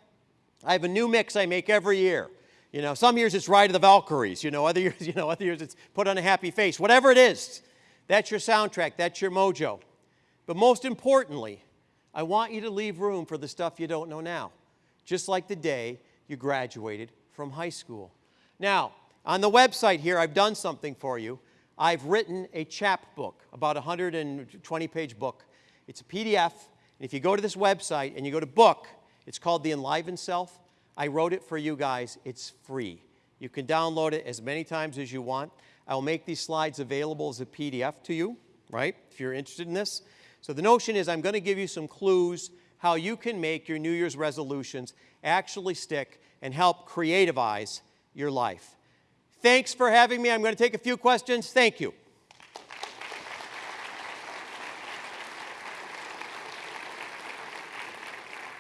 I have a new mix I make every year. You know, some years it's Ride of the Valkyries. You know, other [laughs] years, you know, other years it's Put on a Happy Face. Whatever it is, that's your soundtrack. That's your mojo. But most importantly, I want you to leave room for the stuff you don't know now, just like the day you graduated from high school. Now, on the website here, I've done something for you. I've written a chapbook, about a 120 page book. It's a PDF. And if you go to this website and you go to book, it's called The Enlivened Self. I wrote it for you guys. It's free. You can download it as many times as you want. I'll make these slides available as a PDF to you, right, if you're interested in this. So the notion is I'm going to give you some clues how you can make your New Year's resolutions actually stick and help creativize your life. Thanks for having me. I'm going to take a few questions. Thank you.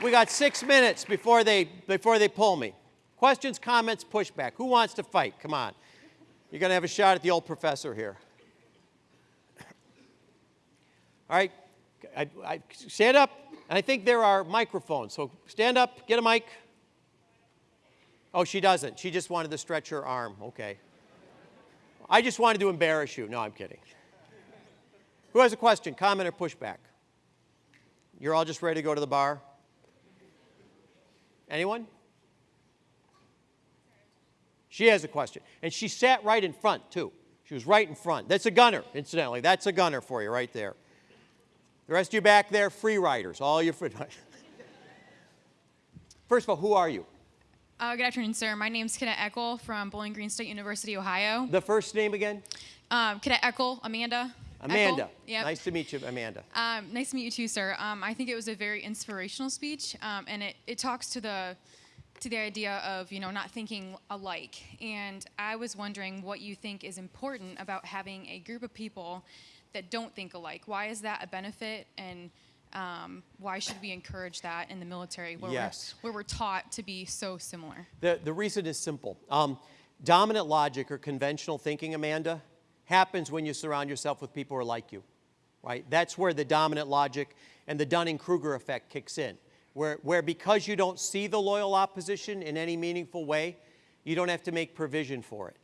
We got six minutes before they, before they pull me. Questions, comments, pushback. Who wants to fight? Come on. You're going to have a shot at the old professor here. All right, I, I, stand up. And I think there are microphones. So stand up, get a mic. Oh, she doesn't. She just wanted to stretch her arm. Okay. I just wanted to embarrass you. No, I'm kidding. Who has a question, comment, or pushback? You're all just ready to go to the bar? Anyone? She has a question. And she sat right in front, too. She was right in front. That's a gunner, incidentally. That's a gunner for you right there. The rest of you back there, free riders, all your free [laughs] First of all, who are you? Uh, good afternoon, sir. My name is Cadet Eckel from Bowling Green State University, Ohio. The first name again? Um, Cadet Eckel, Amanda. Amanda. Yep. Nice to meet you, Amanda. Um, nice to meet you too, sir. Um, I think it was a very inspirational speech, um, and it, it talks to the to the idea of you know not thinking alike. And I was wondering what you think is important about having a group of people that don't think alike. Why is that a benefit? And um, why should we encourage that in the military where, yes. we're, where we're taught to be so similar? The, the reason is simple. Um, dominant logic or conventional thinking, Amanda, happens when you surround yourself with people who are like you, right? That's where the dominant logic and the Dunning-Kruger effect kicks in, where, where because you don't see the loyal opposition in any meaningful way, you don't have to make provision for it.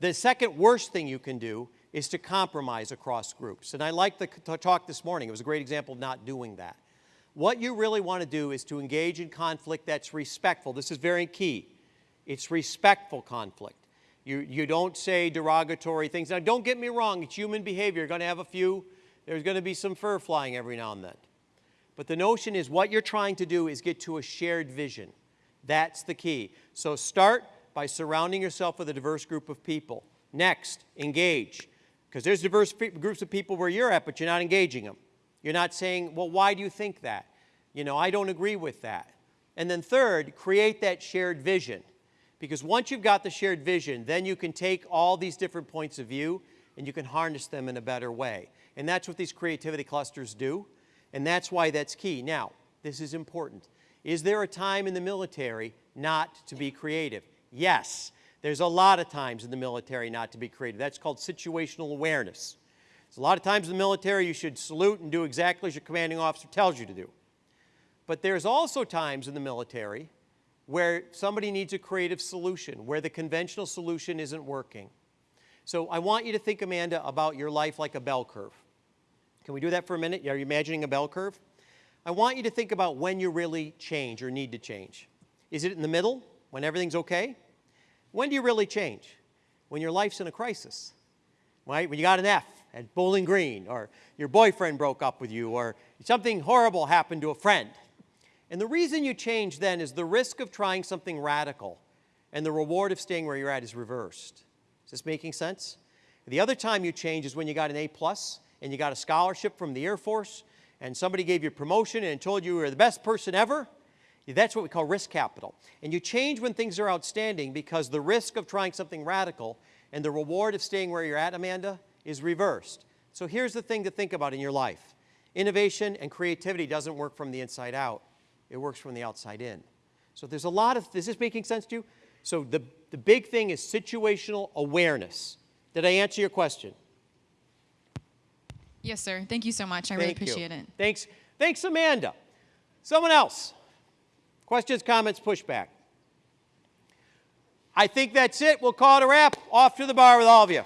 The second worst thing you can do is to compromise across groups. And I like the talk this morning. It was a great example of not doing that. What you really want to do is to engage in conflict that's respectful. This is very key. It's respectful conflict. You, you don't say derogatory things. Now, don't get me wrong. It's human behavior. You're going to have a few. There's going to be some fur flying every now and then. But the notion is what you're trying to do is get to a shared vision. That's the key. So start by surrounding yourself with a diverse group of people. Next, engage. Because there's diverse groups of people where you're at, but you're not engaging them. You're not saying, well, why do you think that? You know, I don't agree with that. And then third, create that shared vision. Because once you've got the shared vision, then you can take all these different points of view and you can harness them in a better way. And that's what these creativity clusters do. And that's why that's key. Now, this is important. Is there a time in the military not to be creative? Yes. There's a lot of times in the military not to be creative. That's called situational awareness. So a lot of times in the military you should salute and do exactly as your commanding officer tells you to do. But there's also times in the military where somebody needs a creative solution, where the conventional solution isn't working. So I want you to think, Amanda, about your life like a bell curve. Can we do that for a minute? Are you imagining a bell curve? I want you to think about when you really change or need to change. Is it in the middle, when everything's okay? When do you really change? When your life's in a crisis, right? When you got an F at Bowling Green, or your boyfriend broke up with you, or something horrible happened to a friend. And the reason you change then is the risk of trying something radical and the reward of staying where you're at is reversed. Is this making sense? The other time you change is when you got an A plus and you got a scholarship from the Air Force and somebody gave you a promotion and told you you were the best person ever. That's what we call risk capital. And you change when things are outstanding because the risk of trying something radical and the reward of staying where you're at, Amanda, is reversed. So here's the thing to think about in your life. Innovation and creativity doesn't work from the inside out. It works from the outside in. So there's a lot of, is this making sense to you? So the, the big thing is situational awareness. Did I answer your question? Yes, sir. Thank you so much. I Thank really you. appreciate it. Thanks, thanks, Amanda. Someone else. Questions, comments, pushback. I think that's it. We'll call it a wrap. Off to the bar with all of you.